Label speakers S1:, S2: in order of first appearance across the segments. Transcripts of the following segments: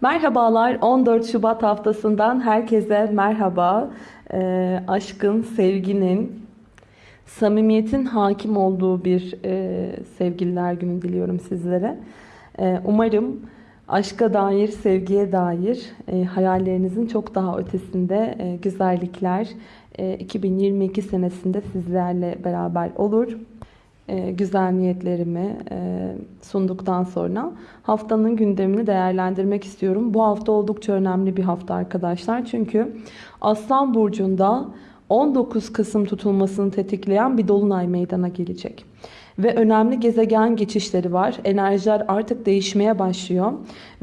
S1: Merhabalar 14 Şubat haftasından herkese merhaba. Ee, aşkın, sevginin, samimiyetin hakim olduğu bir e, sevgililer günü diliyorum sizlere. Ee, umarım aşka dair, sevgiye dair e, hayallerinizin çok daha ötesinde e, güzellikler e, 2022 senesinde sizlerle beraber olur e, güzel niyetlerimi e, sunduktan sonra haftanın gündemini değerlendirmek istiyorum. Bu hafta oldukça önemli bir hafta arkadaşlar. Çünkü Aslan Burcu'nda 19 Kasım tutulmasını tetikleyen bir dolunay meydana gelecek. Ve önemli gezegen geçişleri var. Enerjiler artık değişmeye başlıyor.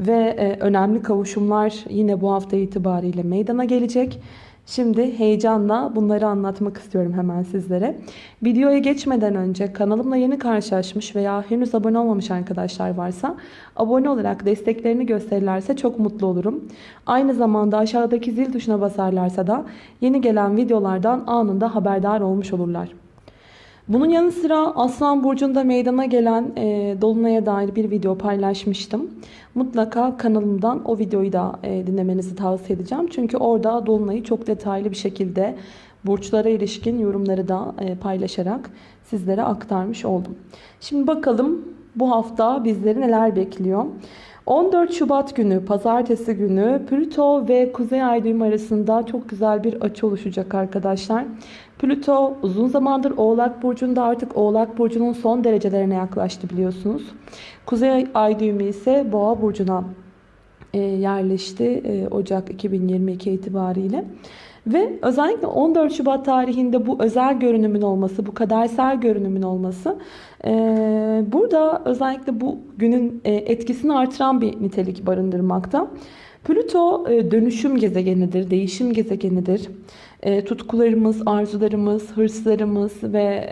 S1: Ve e, önemli kavuşumlar yine bu hafta itibariyle meydana gelecek. Şimdi heyecanla bunları anlatmak istiyorum hemen sizlere. Videoya geçmeden önce kanalımla yeni karşılaşmış veya henüz abone olmamış arkadaşlar varsa abone olarak desteklerini gösterirlerse çok mutlu olurum. Aynı zamanda aşağıdaki zil tuşuna basarlarsa da yeni gelen videolardan anında haberdar olmuş olurlar. Bunun yanı sıra Aslan Burcu'nda meydana gelen e, Dolunay'a dair bir video paylaşmıştım. Mutlaka kanalımdan o videoyu da e, dinlemenizi tavsiye edeceğim. Çünkü orada Dolunay'ı çok detaylı bir şekilde burçlara ilişkin yorumları da e, paylaşarak sizlere aktarmış oldum. Şimdi bakalım bu hafta bizleri neler bekliyor. 14 Şubat günü pazartesi günü Plüto ve Kuzey Ay düğümü arasında çok güzel bir açı oluşacak arkadaşlar. Plüto uzun zamandır Oğlak Burcu'nda artık Oğlak Burcu'nun son derecelerine yaklaştı biliyorsunuz. Kuzey Ay düğümü ise Boğa Burcu'na e, yerleşti e, Ocak 2022 itibariyle. Ve özellikle 14 Şubat tarihinde bu özel görünümün olması, bu kadersel görünümün olması e, burada özellikle bu günün etkisini artıran bir nitelik barındırmakta. Plüto dönüşüm gezegenidir, değişim gezegenidir. Tutkularımız, arzularımız, hırslarımız ve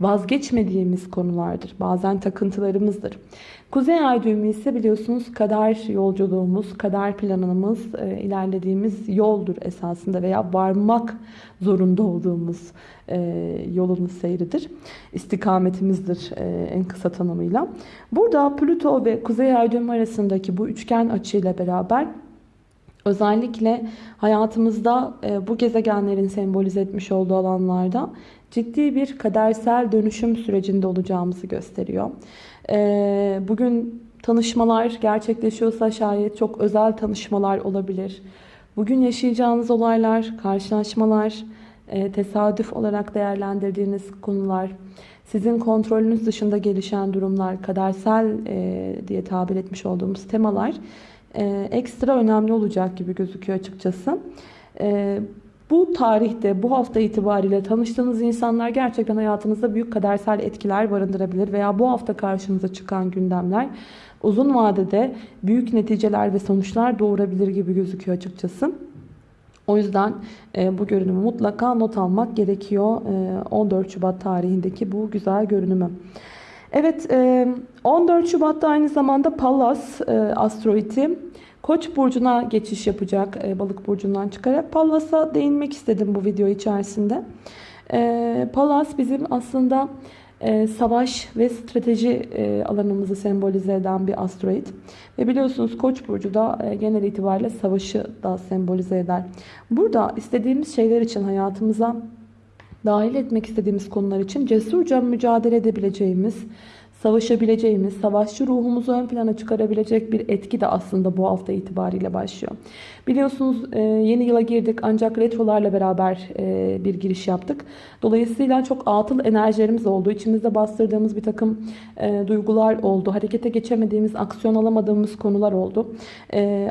S1: vazgeçmediğimiz konulardır. Bazen takıntılarımızdır. Kuzey ay düğümü ise biliyorsunuz kader yolculuğumuz, kader planımız, e, ilerlediğimiz yoldur esasında veya varmak zorunda olduğumuz e, yolun seyridir. İstikametimizdir e, en kısa tanımıyla. Burada Plüto ve Kuzey ay düğümü arasındaki bu üçgen açıyla beraber Özellikle hayatımızda e, bu gezegenlerin sembolize etmiş olduğu alanlarda ciddi bir kadersel dönüşüm sürecinde olacağımızı gösteriyor. E, bugün tanışmalar gerçekleşiyorsa şayet çok özel tanışmalar olabilir. Bugün yaşayacağınız olaylar, karşılaşmalar, e, tesadüf olarak değerlendirdiğiniz konular, sizin kontrolünüz dışında gelişen durumlar, kadersel diye tabir etmiş olduğumuz temalar e, ekstra önemli olacak gibi gözüküyor açıkçası. E, bu tarihte, bu hafta itibariyle tanıştığınız insanlar gerçekten hayatınızda büyük kadersel etkiler barındırabilir. Veya bu hafta karşınıza çıkan gündemler uzun vadede büyük neticeler ve sonuçlar doğurabilir gibi gözüküyor açıkçası. O yüzden e, bu görünümü mutlaka not almak gerekiyor. E, 14 Şubat tarihindeki bu güzel görünümü. Evet 14 e, Şubat'ta aynı zamanda Pallas e, asteroidi Koç burcuna geçiş yapacak e, balık burcundan çıkarak. Pallas'a değinmek istedim bu video içerisinde. Pallas bizim aslında savaş ve strateji alanımızı sembolize eden bir asteroid. Ve biliyorsunuz Koç burcu da genel itibariyle savaşı da sembolize eder. Burada istediğimiz şeyler için hayatımıza dahil etmek istediğimiz konular için cesurca mücadele edebileceğimiz, savaşabileceğimiz, savaşçı ruhumuzu ön plana çıkarabilecek bir etki de aslında bu hafta itibariyle başlıyor. Biliyorsunuz e, yeni yıla girdik ancak retrolarla beraber e, bir giriş yaptık. Dolayısıyla çok atıl enerjilerimiz oldu. İçimizde bastırdığımız bir takım e, duygular oldu. Harekete geçemediğimiz, aksiyon alamadığımız konular oldu.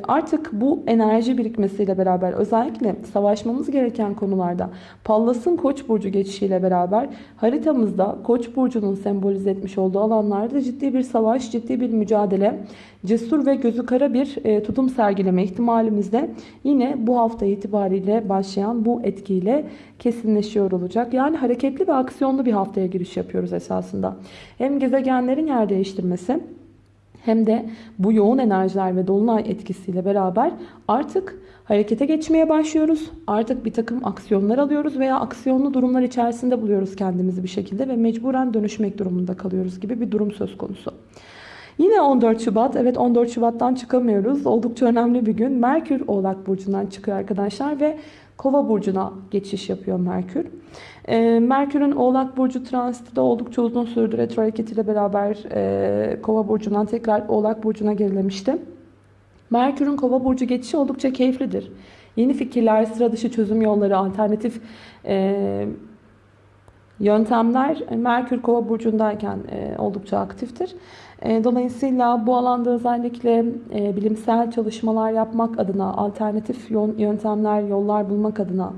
S1: Artık bu enerji birikmesiyle beraber özellikle savaşmamız gereken konularda Pallas'ın Koç burcu geçişiyle beraber haritamızda Koç burcunun sembolize etmiş olduğu alanlarda ciddi bir savaş, ciddi bir mücadele, cesur ve gözü kara bir e, tutum sergileme ihtimalimizde yine bu hafta itibariyle başlayan bu etkiyle kesinleşiyor olacak. Yani hareketli ve aksiyonlu bir haftaya giriş yapıyoruz esasında. Hem gezegenlerin yer değiştirmesi hem de bu yoğun enerjiler ve dolunay etkisiyle beraber artık harekete geçmeye başlıyoruz. Artık bir takım aksiyonlar alıyoruz veya aksiyonlu durumlar içerisinde buluyoruz kendimizi bir şekilde ve mecburen dönüşmek durumunda kalıyoruz gibi bir durum söz konusu. Yine 14 Şubat. Evet 14 Şubat'tan çıkamıyoruz. Oldukça önemli bir gün. Merkür Oğlak Burcu'ndan çıkıyor arkadaşlar ve Kova Burcu'na geçiş yapıyor Merkür. Ee, Merkür'ün Oğlak Burcu transiti de oldukça uzun sürdü. Retro hareketiyle beraber e, Kova Burcu'ndan tekrar Oğlak Burcu'na gerilemişti. Merkür'ün Kova Burcu geçişi oldukça keyiflidir. Yeni fikirler, sıra dışı çözüm yolları, alternatif e, yöntemler Merkür Kova burcundayken e, oldukça aktiftir. E, dolayısıyla bu alanda özellikle e, bilimsel çalışmalar yapmak adına, alternatif yöntemler, yollar bulmak adına,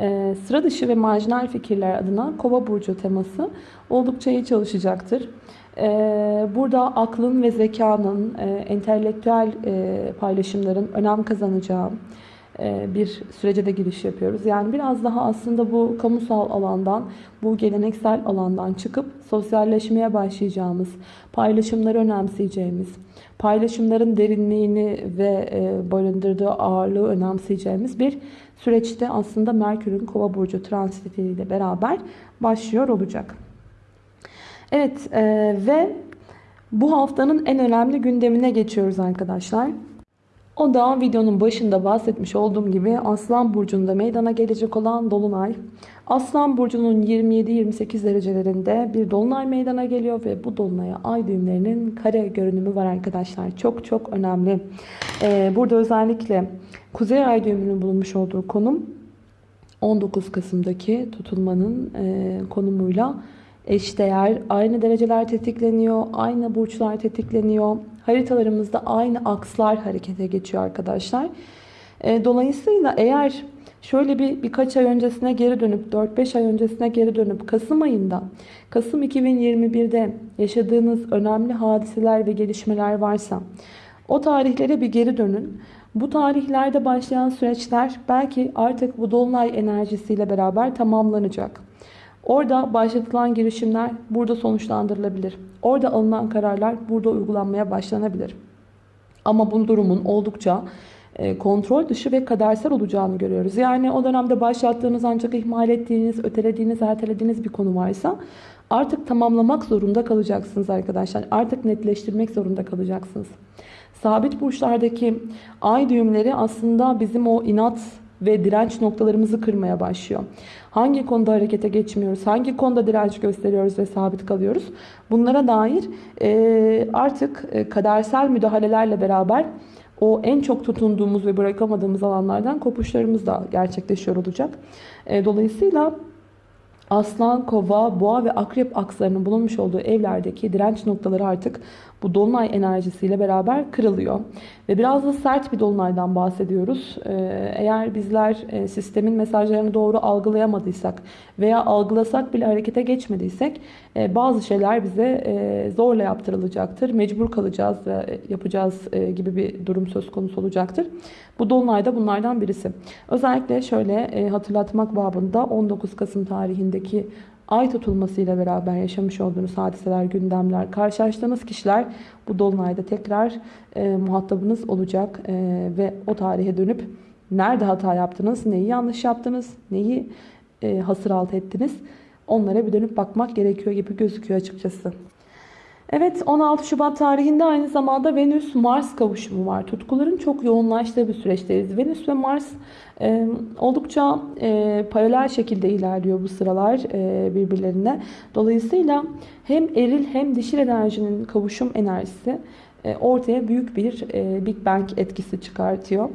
S1: e, sıra dışı ve marjinal fikirler adına Kova burcu teması oldukça iyi çalışacaktır. E, burada aklın ve zekanın, e, entelektüel e, paylaşımların önem kazanacağı, e, bir sürece de giriş yapıyoruz. Yani biraz daha aslında bu kamusal alandan, bu geleneksel alandan çıkıp sosyalleşmeye başlayacağımız, paylaşımları önemseyeceğimiz, paylaşımların derinliğini ve e, barındırdığı ağırlığı önemseyeceğimiz bir süreçte aslında Merkür'ün Kova burcu transitiyle beraber başlıyor olacak. Evet e, ve bu haftanın en önemli gündemine geçiyoruz arkadaşlar. O da videonun başında bahsetmiş olduğum gibi Aslan Burcu'nda meydana gelecek olan Dolunay. Aslan Burcu'nun 27-28 derecelerinde bir Dolunay meydana geliyor ve bu Dolunay'a ay düğümlerinin kare görünümü var arkadaşlar. Çok çok önemli. Ee, burada özellikle Kuzey ay düğümünün bulunmuş olduğu konum 19 Kasım'daki tutulmanın e, konumuyla eşdeğer. Aynı dereceler tetikleniyor, aynı burçlar tetikleniyor. Haritalarımızda aynı akslar harekete geçiyor arkadaşlar. E, dolayısıyla eğer şöyle bir birkaç ay öncesine geri dönüp 4-5 ay öncesine geri dönüp Kasım ayında Kasım 2021'de yaşadığınız önemli hadiseler ve gelişmeler varsa o tarihlere bir geri dönün. Bu tarihlerde başlayan süreçler belki artık bu dolunay enerjisiyle beraber tamamlanacak. Orada başlatılan girişimler burada sonuçlandırılabilir. Orada alınan kararlar burada uygulanmaya başlanabilir. Ama bu durumun oldukça e, kontrol dışı ve kadersel olacağını görüyoruz. Yani o dönemde başlattığınız ancak ihmal ettiğiniz, ötelediğiniz, ertelediğiniz bir konu varsa artık tamamlamak zorunda kalacaksınız arkadaşlar. Artık netleştirmek zorunda kalacaksınız. Sabit burçlardaki ay düğümleri aslında bizim o inat ve direnç noktalarımızı kırmaya başlıyor. Hangi konuda harekete geçmiyoruz, hangi konuda direnç gösteriyoruz ve sabit kalıyoruz. Bunlara dair e, artık e, kadersel müdahalelerle beraber o en çok tutunduğumuz ve bırakamadığımız alanlardan kopuşlarımız da gerçekleşiyor olacak. E, dolayısıyla Aslan, Kova, Boğa ve Akrep akslarının bulunmuş olduğu evlerdeki direnç noktaları artık bu dolunay enerjisiyle beraber kırılıyor. Ve biraz da sert bir dolunaydan bahsediyoruz. Ee, eğer bizler e, sistemin mesajlarını doğru algılayamadıysak veya algılasak bile harekete geçmediysek e, bazı şeyler bize e, zorla yaptırılacaktır. Mecbur kalacağız ve yapacağız gibi bir durum söz konusu olacaktır. Bu dolunay da bunlardan birisi. Özellikle şöyle hatırlatmak babında 19 Kasım tarihindeki ay tutulmasıyla beraber yaşamış olduğunuz hadiseler, gündemler, karşılaştığınız kişiler bu dolunayda tekrar e, muhatabınız olacak e, ve o tarihe dönüp nerede hata yaptınız, neyi yanlış yaptınız, neyi e, hasır alt ettiniz onlara bir dönüp bakmak gerekiyor gibi gözüküyor açıkçası. Evet 16 Şubat tarihinde aynı zamanda Venüs-Mars kavuşumu var. Tutkuların çok yoğunlaştığı bir süreçteyiz. Venüs ve Mars e, oldukça e, paralel şekilde ilerliyor bu sıralar e, birbirlerine. Dolayısıyla hem eril hem dişil enerjinin kavuşum enerjisi e, ortaya büyük bir e, Big Bang etkisi çıkartıyor.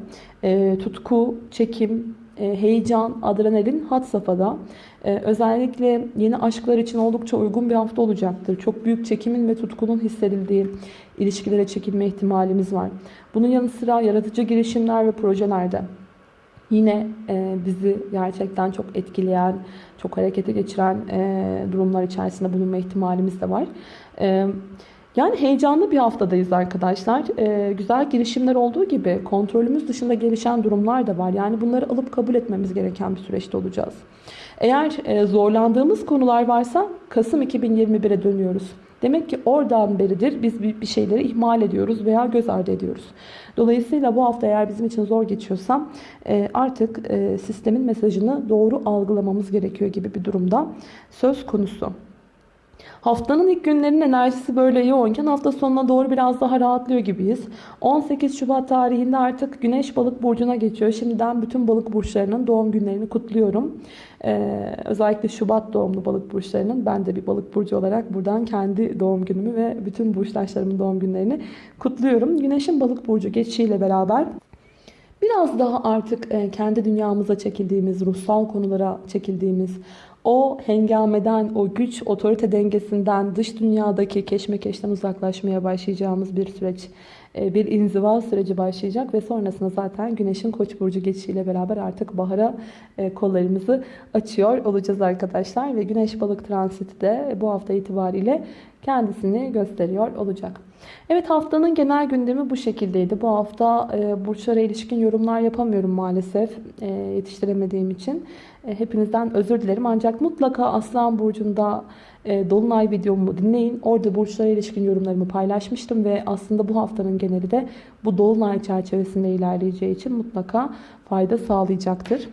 S1: E, tutku, çekim, heyecan, adrenalin had safhada. Özellikle yeni aşklar için oldukça uygun bir hafta olacaktır. Çok büyük çekimin ve tutkunun hissedildiği ilişkilere çekilme ihtimalimiz var. Bunun yanı sıra yaratıcı girişimler ve projelerde yine bizi gerçekten çok etkileyen, çok harekete geçiren durumlar içerisinde bulunma ihtimalimiz de var. Yani heyecanlı bir haftadayız arkadaşlar. Ee, güzel girişimler olduğu gibi kontrolümüz dışında gelişen durumlar da var. Yani bunları alıp kabul etmemiz gereken bir süreçte olacağız. Eğer e, zorlandığımız konular varsa Kasım 2021'e dönüyoruz. Demek ki oradan beridir biz bir şeyleri ihmal ediyoruz veya göz ardı ediyoruz. Dolayısıyla bu hafta eğer bizim için zor geçiyorsa e, artık e, sistemin mesajını doğru algılamamız gerekiyor gibi bir durumda söz konusu. Haftanın ilk günlerinin enerjisi böyle yoğunken hafta sonuna doğru biraz daha rahatlıyor gibiyiz. 18 Şubat tarihinde artık Güneş Balık burcuna geçiyor. Şimdiden bütün balık burçlarının doğum günlerini kutluyorum. Ee, özellikle Şubat doğumlu balık burçlarının ben de bir balık burcu olarak buradan kendi doğum günümü ve bütün burçtaşlarımın doğum günlerini kutluyorum. Güneşin balık burcu geçişiyle beraber Biraz daha artık e, kendi dünyamıza çekildiğimiz, ruhsal konulara çekildiğimiz, o hengameden, o güç, otorite dengesinden, dış dünyadaki keşmekeşten uzaklaşmaya başlayacağımız bir süreç, e, bir inziva süreci başlayacak ve sonrasında zaten Güneş'in Koç burcu geçişiyle beraber artık bahara e, kollarımızı açıyor olacağız arkadaşlar. Ve Güneş balık transiti de bu hafta itibariyle kendisini gösteriyor olacak. Evet haftanın genel gündemi bu şekildeydi. Bu hafta e, burçlara ilişkin yorumlar yapamıyorum maalesef e, yetiştiremediğim için. E, hepinizden özür dilerim. Ancak mutlaka Aslan Burcu'nda e, Dolunay videomu dinleyin. Orada burçlara ilişkin yorumlarımı paylaşmıştım ve aslında bu haftanın geneli de bu Dolunay çerçevesinde ilerleyeceği için mutlaka fayda sağlayacaktır.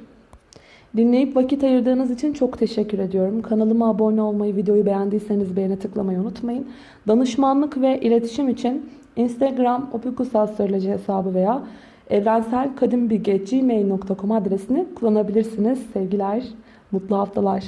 S1: Dinleyip vakit ayırdığınız için çok teşekkür ediyorum. Kanalıma abone olmayı, videoyu beğendiyseniz beğene tıklamayı unutmayın. Danışmanlık ve iletişim için Instagram opikusastroloji hesabı veya evrenselkadimbilge.gmail.com adresini kullanabilirsiniz. Sevgiler, mutlu haftalar.